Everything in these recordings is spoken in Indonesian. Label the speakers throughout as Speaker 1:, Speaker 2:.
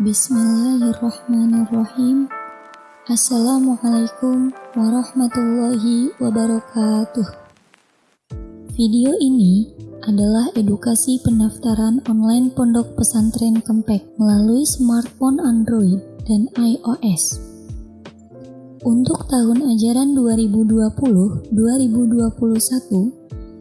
Speaker 1: Bismillahirrahmanirrahim. Assalamualaikum warahmatullahi wabarakatuh. Video ini adalah edukasi pendaftaran online Pondok Pesantren Kempek melalui smartphone Android dan iOS. Untuk tahun ajaran 2020-2021,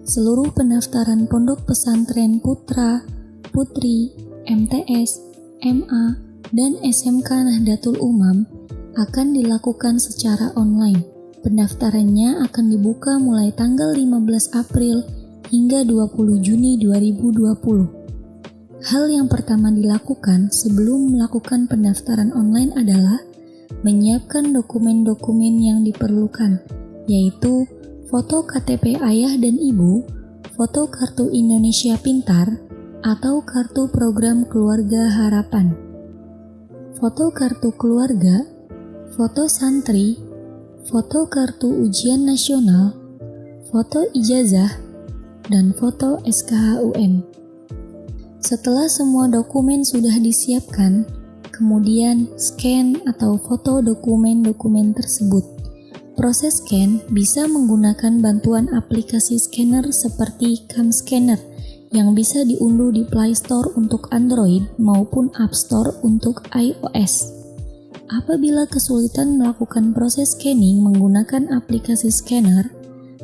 Speaker 1: seluruh pendaftaran Pondok Pesantren Putra, Putri, MTS, MA, dan SMK Nahdlatul Umam akan dilakukan secara online. Pendaftarannya akan dibuka mulai tanggal 15 April hingga 20 Juni 2020. Hal yang pertama dilakukan sebelum melakukan pendaftaran online adalah menyiapkan dokumen-dokumen yang diperlukan, yaitu foto KTP ayah dan ibu, foto kartu Indonesia Pintar, atau kartu program keluarga harapan. Foto kartu keluarga, foto santri, foto kartu ujian nasional, foto ijazah, dan foto SKHUN. Setelah semua dokumen sudah disiapkan, kemudian scan atau foto dokumen-dokumen tersebut. Proses scan bisa menggunakan bantuan aplikasi scanner seperti Cam Scanner yang bisa diunduh di Play Store untuk Android maupun App Store untuk iOS. Apabila kesulitan melakukan proses scanning menggunakan aplikasi scanner,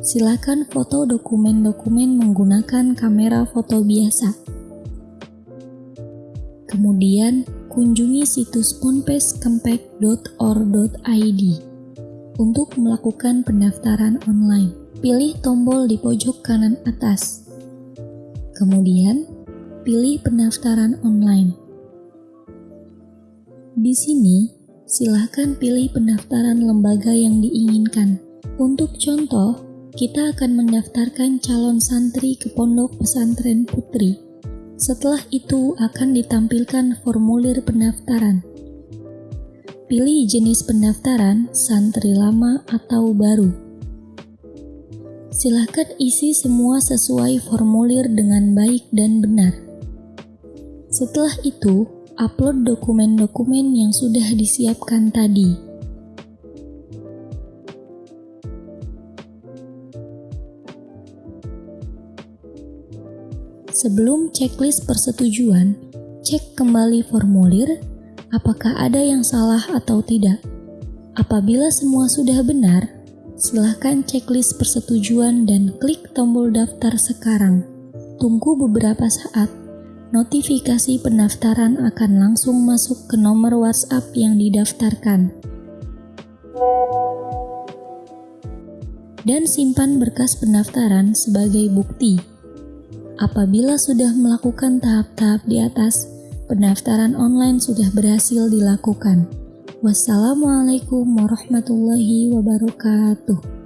Speaker 1: silakan foto dokumen-dokumen menggunakan kamera foto biasa. Kemudian, kunjungi situs ponpeskempek.or.id untuk melakukan pendaftaran online. Pilih tombol di pojok kanan atas Kemudian, pilih pendaftaran online. Di sini, silahkan pilih pendaftaran lembaga yang diinginkan. Untuk contoh, kita akan mendaftarkan calon santri ke Pondok Pesantren Putri. Setelah itu akan ditampilkan formulir pendaftaran. Pilih jenis pendaftaran, santri lama atau baru. Silahkan isi semua sesuai formulir dengan baik dan benar. Setelah itu, upload dokumen-dokumen yang sudah disiapkan tadi. Sebelum checklist persetujuan, cek kembali formulir apakah ada yang salah atau tidak. Apabila semua sudah benar, Silahkan checklist persetujuan dan klik tombol daftar sekarang. Tunggu beberapa saat, notifikasi pendaftaran akan langsung masuk ke nomor WhatsApp yang didaftarkan. Dan simpan berkas pendaftaran sebagai bukti. Apabila sudah melakukan tahap-tahap di atas, pendaftaran online sudah berhasil dilakukan. Wassalamualaikum warahmatullahi wabarakatuh.